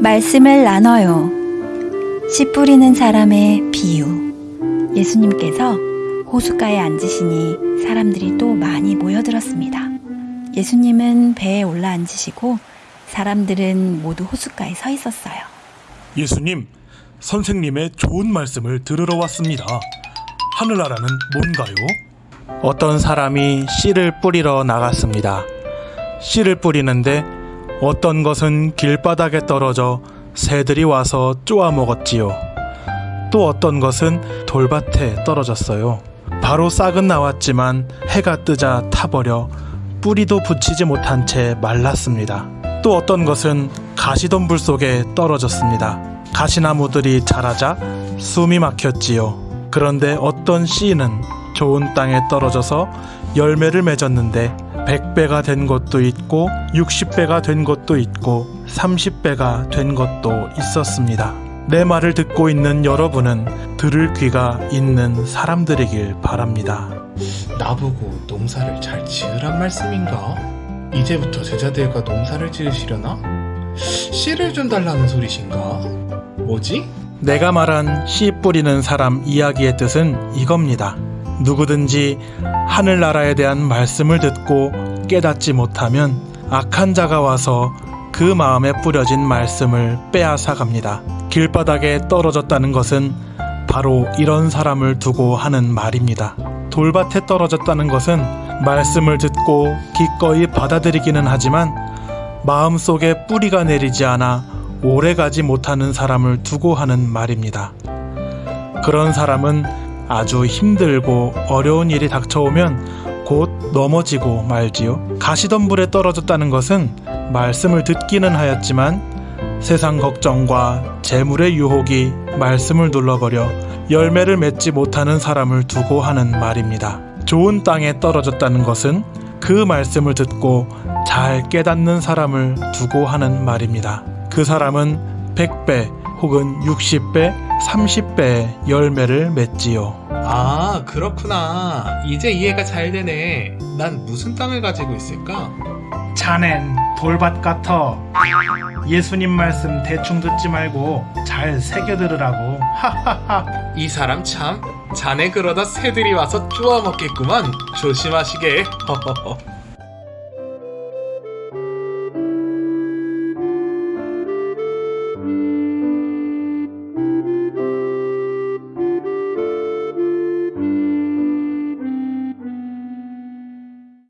말씀을 나눠요. 씨 뿌리는 사람의 비유. 예수님께서 호숫가에 앉으시니 사람들이 또 많이 모여들었습니다. 예수님은 배에 올라 앉으시고 사람들은 모두 호숫가에 서 있었어요. 예수님, 선생님의 좋은 말씀을 들으러 왔습니다. 하늘나라는 뭔가요? 어떤 사람이 씨를 뿌리러 나갔습니다. 씨를 뿌리는데 어떤 것은 길바닥에 떨어져 새들이 와서 쪼아 먹었지요. 또 어떤 것은 돌밭에 떨어졌어요. 바로 싹은 나왔지만 해가 뜨자 타버려 뿌리도 붙이지 못한 채 말랐습니다. 또 어떤 것은 가시덤불 속에 떨어졌습니다. 가시나무들이 자라자 숨이 막혔지요. 그런데 어떤 씨는 좋은 땅에 떨어져서 열매를 맺었는데 100배가 된 것도 있고 60배가 된 것도 있고 30배가 된 것도 있었습니다. 내 말을 듣고 있는 여러분은 들을 귀가 있는 사람들이길 바랍니다. 나보고 농사를 잘 지으란 말씀인가? 이제부터 제자들과 농사를 지으시려나? 씨를 좀 달라는 소리신가? 뭐지? 내가 말한 씨 뿌리는 사람 이야기의 뜻은 이겁니다. 누구든지 하늘나라에 대한 말씀을 듣고 깨닫지 못하면 악한 자가 와서 그 마음에 뿌려진 말씀을 빼앗아 갑니다. 길바닥에 떨어졌다는 것은 바로 이런 사람을 두고 하는 말입니다. 돌밭에 떨어졌다는 것은 말씀을 듣고 기꺼이 받아들이기는 하지만 마음속에 뿌리가 내리지 않아 오래 가지 못하는 사람을 두고 하는 말입니다. 그런 사람은 아주 힘들고 어려운 일이 닥쳐오면 곧 넘어지고 말지요. 가시덤불에 떨어졌다는 것은 말씀을 듣기는 하였지만 세상 걱정과 재물의 유혹이 말씀을 눌러버려 열매를 맺지 못하는 사람을 두고 하는 말입니다. 좋은 땅에 떨어졌다는 것은 그 말씀을 듣고 잘 깨닫는 사람을 두고 하는 말입니다. 그 사람은 100배 혹은 60배, 30배의 열매를 맺지요. 아, 그렇구나. 이제 이해가 잘 되네. 난 무슨 땅을 가지고 있을까? 자넨 돌밭 같아. 예수님 말씀 대충 듣지 말고 잘 새겨 들으라고. 하하하. 이 사람 참 자네 그러다 새들이 와서 쪼아 먹겠구만. 조심하시게. 허허허.